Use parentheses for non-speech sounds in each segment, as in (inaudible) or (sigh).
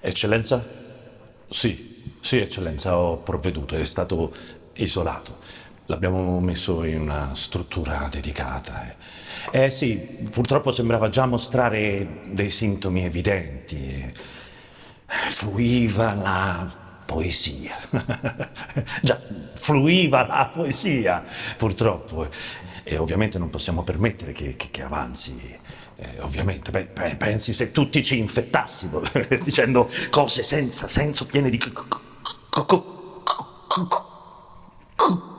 Eccellenza? Sì, sì, eccellenza, ho provveduto, è stato isolato. L'abbiamo messo in una struttura dedicata. Eh. eh sì, purtroppo sembrava già mostrare dei sintomi evidenti. Fluiva la poesia. (laughs) già, fluiva la poesia, purtroppo. E ovviamente non possiamo permettere che, che, che avanzi eh, ovviamente, beh, pensi se tutti ci infettassimo (laughs) dicendo cose senza senso, piene di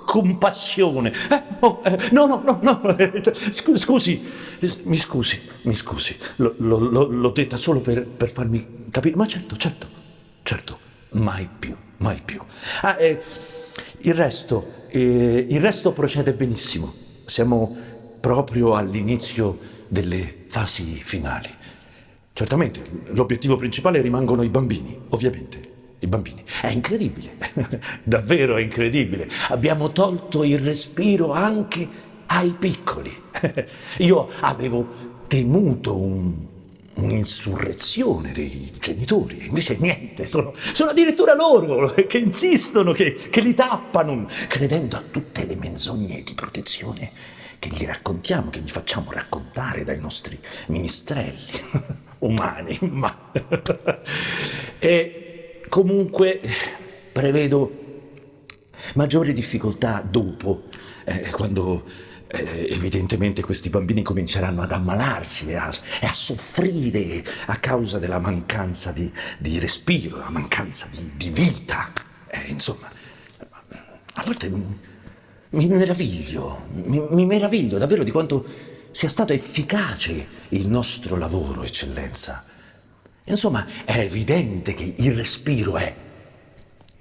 compassione. Eh, oh, eh, no, no, no, no, scusi, mi scusi, mi scusi, l'ho detta solo per, per, farmi capire, ma certo, certo, certo, mai più, mai più. Ah, eh, il resto, eh, il resto procede benissimo, siamo proprio all'inizio delle fasi finali. Certamente, l'obiettivo principale rimangono i bambini, ovviamente. I bambini. È incredibile, (laughs) davvero è incredibile. Abbiamo tolto il respiro anche ai piccoli. (laughs) Io avevo temuto un, un'insurrezione dei genitori, invece niente, sono, sono, addirittura loro che insistono, che, che li tappano, credendo a tutte le menzogne di protezione che gli raccontiamo, che gli facciamo raccontare dai nostri ministrelli (laughs) umani. Ma... (laughs) e comunque prevedo maggiori difficoltà dopo, eh, quando eh, evidentemente questi bambini cominceranno ad ammalarsi e a, e a soffrire a causa della mancanza di, di respiro, la mancanza di, di vita. Eh, insomma, a volte mi meraviglio, mi, mi meraviglio davvero di quanto sia stato efficace il nostro lavoro, eccellenza. Insomma, è evidente che il respiro è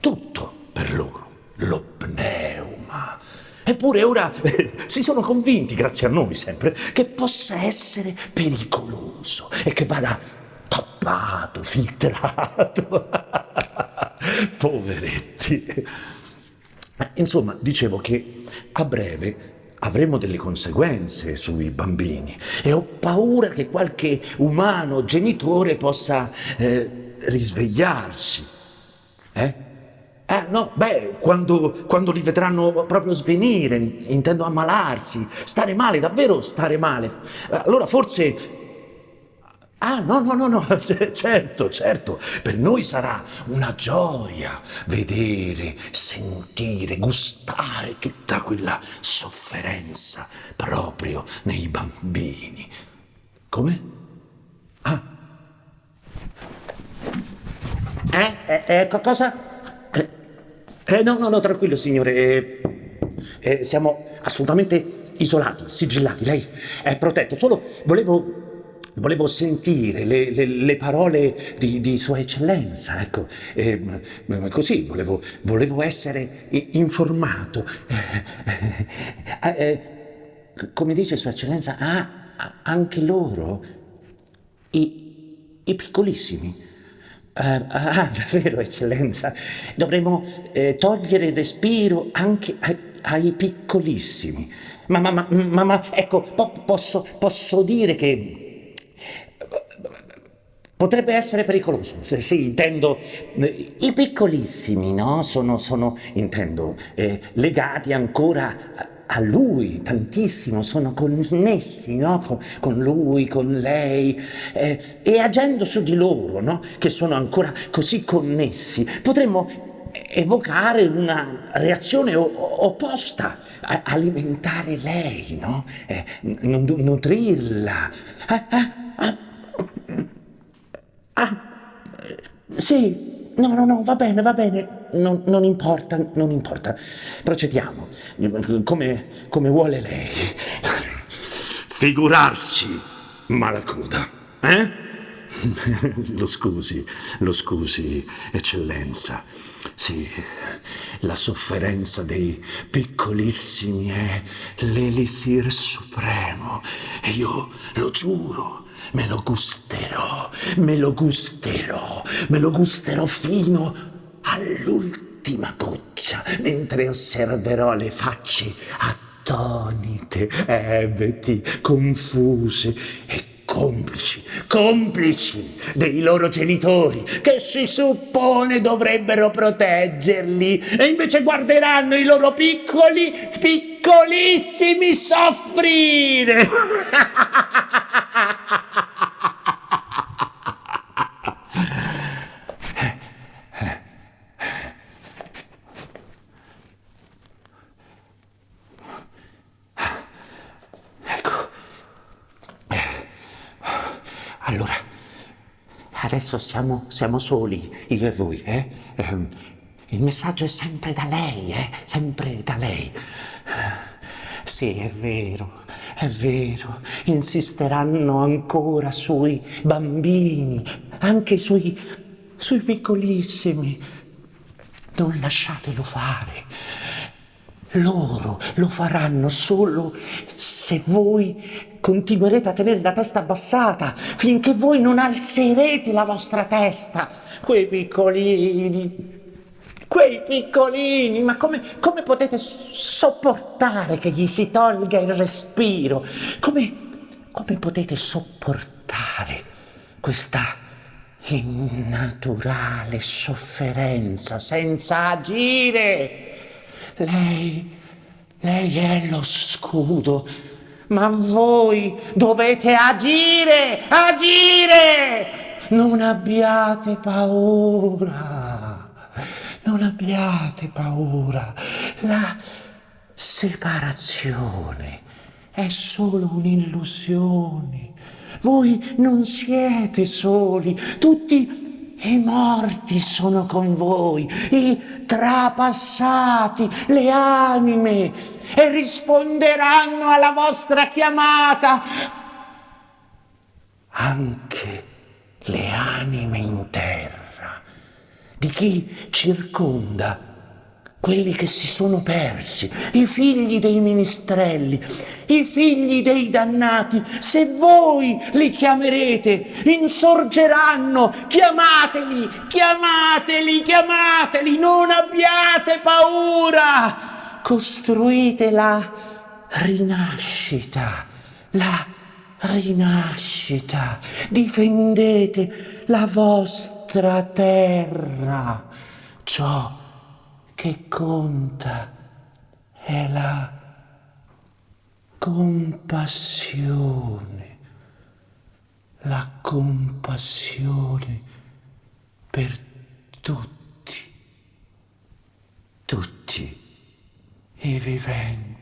tutto per loro, lo pneuma. Eppure ora eh, si sono convinti, grazie a noi sempre, che possa essere pericoloso e che vada tappato, filtrato. (laughs) Poveretti. Insomma, dicevo che a breve avremo delle conseguenze sui bambini e ho paura che qualche umano genitore possa eh, risvegliarsi. Eh? Eh, no, beh, quando, quando, li vedranno proprio svenire, intendo ammalarsi, stare male, davvero stare male. Allora forse Ah, no, no, no, no, (laughs) certo, certo, per noi sarà una gioia vedere, sentire, gustare tutta quella sofferenza proprio nei bambini. Come? Ah. Eh? Eh, eh cosa? Eh, eh, no, no, no, tranquillo signore, eh, eh, siamo assolutamente isolati, sigillati, lei è protetto, solo volevo volevo sentire le, le, le parole di, di, Sua Eccellenza, ecco, e, così volevo, volevo, essere informato. Eh, eh, come dice Sua Eccellenza, ah, anche loro, i, i piccolissimi. Uh, ah, (laughs) davvero, Eccellenza, dovremmo eh, togliere il respiro anche ai, ai piccolissimi. Ma, ma, ma, ma, ecco, po posso, posso dire che Potrebbe essere pericoloso, sì, intendo, eh, i piccolissimi, no? Sono, sono intendo, eh, legati ancora a lui tantissimo, sono connessi no? con, con, lui, con lei eh, e agendo su di loro, no? che sono ancora così connessi, potremmo evocare una reazione opposta, alimentare lei, no? eh, nutrirla. Ah, ah, ah sì, no, no, no, va bene, va bene, non, non importa, non importa. Procediamo, come, come vuole lei. Figurarsi, malacuda, eh? (laughs) Lo scusi, lo scusi, eccellenza. Sì, la sofferenza dei piccolissimi è l'elisir supremo e io lo giuro, me lo gusterò, me lo gusterò, me lo gusterò fino all'ultima goccia, mentre osserverò le facce attonite, ebeti, confuse e complici, complici dei loro genitori che si suppone dovrebbero proteggerli e invece guarderanno i loro piccoli, piccolissimi soffrire. (laughs) adesso siamo, siamo soli, io e voi, eh? Ehm, il messaggio è sempre da lei, eh? Sempre da lei. Sì, è vero, è vero, insisteranno ancora sui bambini, anche sui, sui piccolissimi. Non lasciatelo fare. Loro lo faranno solo se voi continuerete a tenere la testa abbassata finché voi non alzerete la vostra testa. Quei piccolini, quei piccolini, ma come, come potete sopportare che gli si tolga il respiro? Come, come potete sopportare questa innaturale sofferenza senza agire? Lei, lei è lo scudo, ma voi dovete agire, agire! Non abbiate paura, non abbiate paura. La separazione è solo un'illusione. Voi non siete soli, tutti i morti sono con voi, i trapassati, le anime, e risponderanno alla vostra chiamata. Anche le anime in terra di chi circonda quelli che si sono persi, i figli dei ministrelli, i figli dei dannati, se voi li chiamerete, insorgeranno, chiamateli, chiamateli, chiamateli, non abbiate paura, costruite la rinascita, la rinascita, difendete la vostra terra, ciò che conta è la compassione, la compassione per tutti, tutti i viventi.